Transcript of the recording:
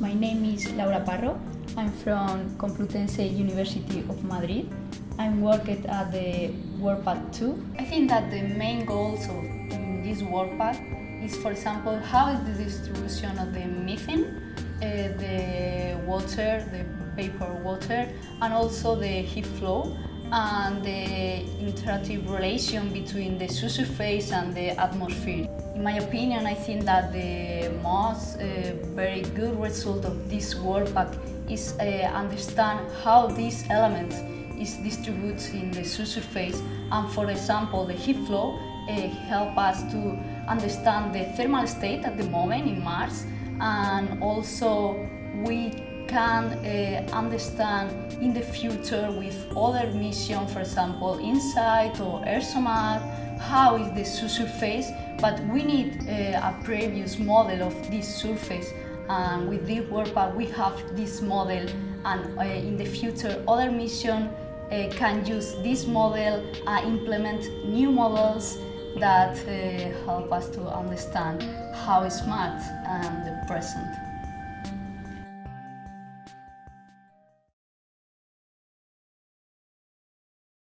My name is Laura Parro. I'm from Complutense University of Madrid. I'm working at the WorkPath 2. I think that the main goals of this WorkPath is, for example, how is the distribution of the methane, uh, the water, the vapor water, and also the heat flow, and the interactive relation between the subsurface and the atmosphere. In my opinion, I think that the most uh, very good result of this WorkPath is uh, understand how these elements is distributed in the subsurface and for example the heat flow uh, help us to understand the thermal state at the moment in Mars and also we can uh, understand in the future with other missions, for example, InSight or ExoMars, how is the surface, but we need uh, a previous model of this surface. And with this WorkPath, we have this model, and uh, in the future, other missions uh, can use this model and implement new models that uh, help us to understand how is Mars and the present.